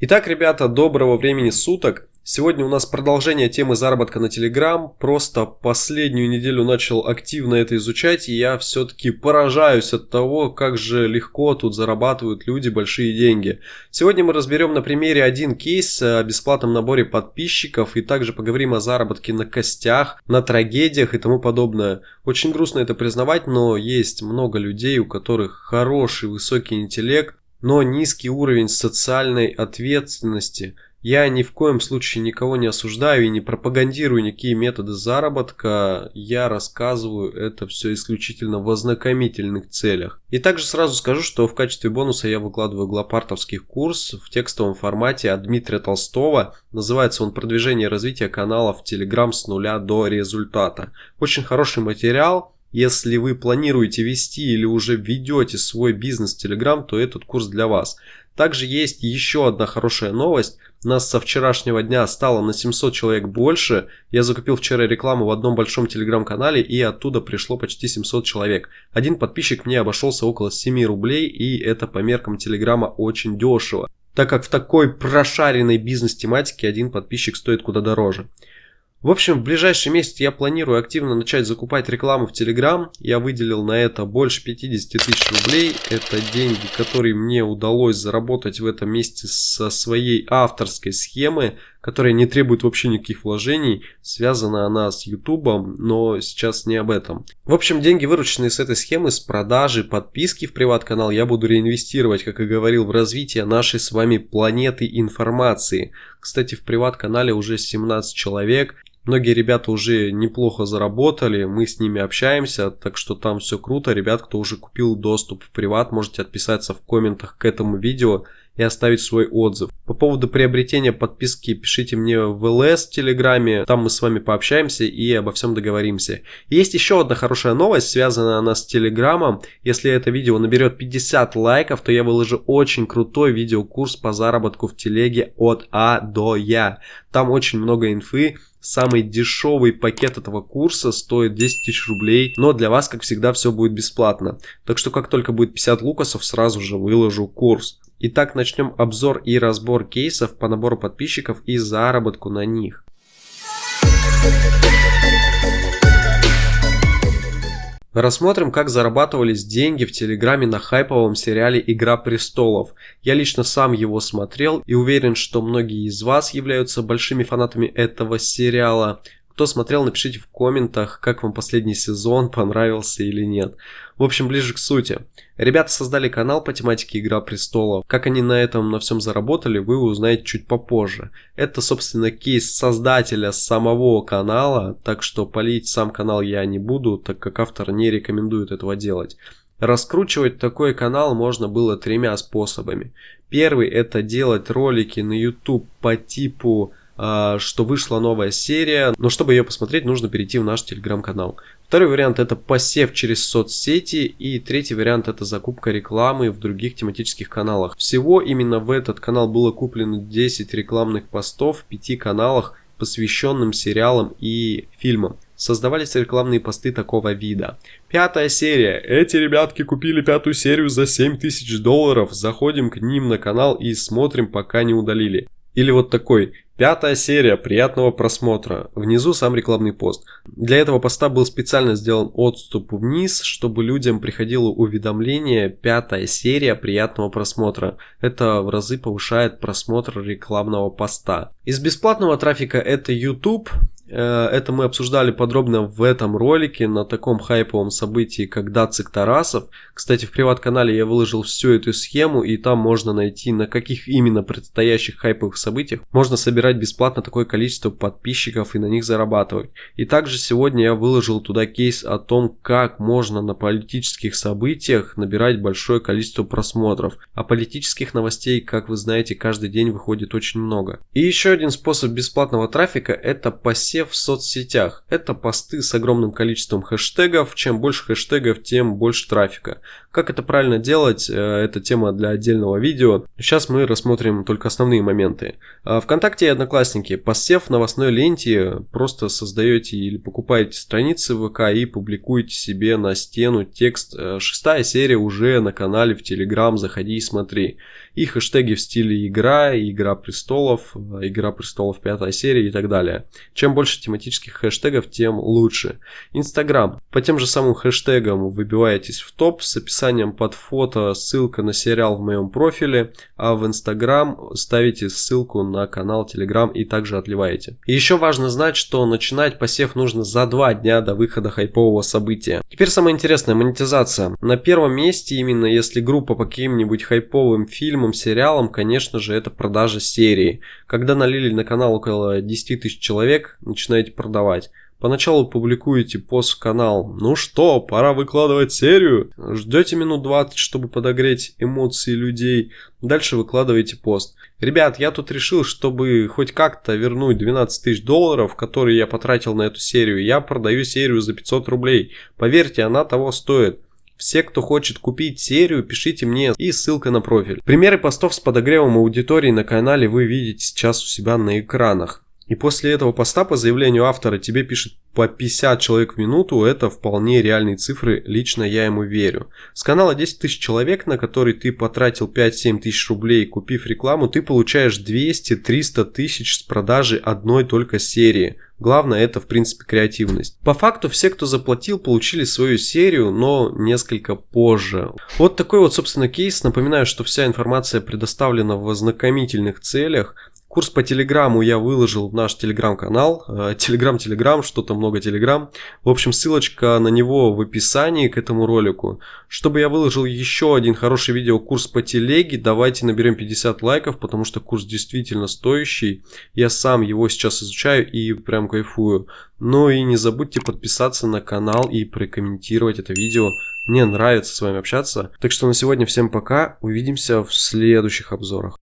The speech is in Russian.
Итак, ребята, доброго времени суток. Сегодня у нас продолжение темы заработка на Telegram. Просто последнюю неделю начал активно это изучать, и я все-таки поражаюсь от того, как же легко тут зарабатывают люди большие деньги. Сегодня мы разберем на примере один кейс о бесплатном наборе подписчиков, и также поговорим о заработке на костях, на трагедиях и тому подобное. Очень грустно это признавать, но есть много людей, у которых хороший высокий интеллект, но низкий уровень социальной ответственности. Я ни в коем случае никого не осуждаю и не пропагандирую никакие методы заработка, я рассказываю это все исключительно в ознакомительных целях. И также сразу скажу, что в качестве бонуса я выкладываю глопартовский курс в текстовом формате от Дмитрия Толстого. Называется он «Продвижение и развитие канала в Telegram с нуля до результата». Очень хороший материал, если вы планируете вести или уже ведете свой бизнес Telegram, то этот курс для вас. Также есть еще одна хорошая новость. Нас со вчерашнего дня стало на 700 человек больше. Я закупил вчера рекламу в одном большом телеграм-канале и оттуда пришло почти 700 человек. Один подписчик мне обошелся около 7 рублей и это по меркам телеграма очень дешево. Так как в такой прошаренной бизнес-тематике один подписчик стоит куда дороже. В общем, в ближайший месяц я планирую активно начать закупать рекламу в Telegram. Я выделил на это больше 50 тысяч рублей. Это деньги, которые мне удалось заработать в этом месяце со своей авторской схемы, которая не требует вообще никаких вложений. Связана она с YouTube, но сейчас не об этом. В общем, деньги, вырученные с этой схемы, с продажи, подписки в приват-канал, я буду реинвестировать, как и говорил, в развитие нашей с вами планеты информации. Кстати, в приват-канале уже 17 человек. Многие ребята уже неплохо заработали, мы с ними общаемся, так что там все круто. Ребят, кто уже купил доступ в приват, можете отписаться в комментах к этому видео и оставить свой отзыв. По поводу приобретения подписки пишите мне в ЛС в Телеграме, там мы с вами пообщаемся и обо всем договоримся. Есть еще одна хорошая новость, связанная она с Телеграмом. Если это видео наберет 50 лайков, то я выложу очень крутой видеокурс по заработку в Телеге от А до Я. Там очень много инфы, Самый дешевый пакет этого курса стоит 10 тысяч рублей, но для вас, как всегда, все будет бесплатно. Так что, как только будет 50 лукасов, сразу же выложу курс. Итак, начнем обзор и разбор кейсов по набору подписчиков и заработку на них. Рассмотрим, как зарабатывались деньги в Телеграме на хайповом сериале «Игра престолов». Я лично сам его смотрел и уверен, что многие из вас являются большими фанатами этого сериала. Кто смотрел, напишите в комментах, как вам последний сезон, понравился или нет. В общем, ближе к сути. Ребята создали канал по тематике Игра Престолов. Как они на этом на всем заработали, вы узнаете чуть попозже. Это, собственно, кейс создателя самого канала, так что полить сам канал я не буду, так как автор не рекомендует этого делать. Раскручивать такой канал можно было тремя способами. Первый это делать ролики на YouTube по типу что вышла новая серия, но чтобы ее посмотреть, нужно перейти в наш телеграм-канал. Второй вариант это посев через соцсети и третий вариант это закупка рекламы в других тематических каналах. Всего именно в этот канал было куплено 10 рекламных постов в 5 каналах, посвященным сериалам и фильмам. Создавались рекламные посты такого вида. Пятая серия. Эти ребятки купили пятую серию за 7000 долларов. Заходим к ним на канал и смотрим, пока не удалили. Или вот такой. Пятая серия, приятного просмотра. Внизу сам рекламный пост. Для этого поста был специально сделан отступ вниз, чтобы людям приходило уведомление «Пятая серия, приятного просмотра». Это в разы повышает просмотр рекламного поста. Из бесплатного трафика это YouTube, это мы обсуждали подробно в этом ролике на таком хайповом событии, как Дацик Тарасов. Кстати, в приват-канале я выложил всю эту схему, и там можно найти, на каких именно предстоящих хайповых событиях можно собирать бесплатно такое количество подписчиков и на них зарабатывать. И также сегодня я выложил туда кейс о том, как можно на политических событиях набирать большое количество просмотров. А политических новостей, как вы знаете, каждый день выходит очень много. И еще один способ бесплатного трафика это посев посев в соцсетях. Это посты с огромным количеством хэштегов. Чем больше хэштегов, тем больше трафика. Как это правильно делать, э, это тема для отдельного видео. Сейчас мы рассмотрим только основные моменты. А, Вконтакте и Одноклассники. Посев в новостной ленте просто создаете или покупаете страницы ВК и публикуете себе на стену текст. Э, шестая серия уже на канале в Телеграм, заходи и смотри. И хэштеги в стиле игра, игра престолов, игра престолов пятая серия и так далее. Чем больше тематических хэштегов, тем лучше. Инстаграм. По тем же самым хэштегам выбиваетесь в топ с описанием под фото, ссылка на сериал в моем профиле, а в Инстаграм ставите ссылку на канал Телеграм и также отливаете. И еще важно знать, что начинать посев нужно за два дня до выхода хайпового события. Теперь самое интересное, монетизация. На первом месте именно если группа по каким-нибудь хайповым фильмам, сериалам, конечно же это продажа серии. Когда налили на канал около 10 тысяч человек, начинаете продавать. Поначалу публикуете пост в канал. Ну что, пора выкладывать серию. Ждете минут 20, чтобы подогреть эмоции людей. Дальше выкладываете пост. Ребят, я тут решил, чтобы хоть как-то вернуть 12 тысяч долларов, которые я потратил на эту серию. Я продаю серию за 500 рублей. Поверьте, она того стоит. Все, кто хочет купить серию, пишите мне и ссылка на профиль. Примеры постов с подогревом аудитории на канале вы видите сейчас у себя на экранах. И после этого поста по заявлению автора тебе пишет по 50 человек в минуту, это вполне реальные цифры, лично я ему верю. С канала 10 тысяч человек, на который ты потратил 5-7 тысяч рублей, купив рекламу, ты получаешь 200-300 тысяч с продажи одной только серии. Главное это в принципе креативность. По факту все, кто заплатил, получили свою серию, но несколько позже. Вот такой вот собственно кейс. Напоминаю, что вся информация предоставлена в ознакомительных целях. Курс по телеграмму я выложил в наш телеграм-канал. Телеграм-телеграм, что-то много телеграм. В общем, ссылочка на него в описании к этому ролику. Чтобы я выложил еще один хороший видео курс по телеге, давайте наберем 50 лайков, потому что курс действительно стоящий. Я сам его сейчас изучаю и прям кайфую. Ну и не забудьте подписаться на канал и прокомментировать это видео. Мне нравится с вами общаться. Так что на сегодня всем пока. Увидимся в следующих обзорах.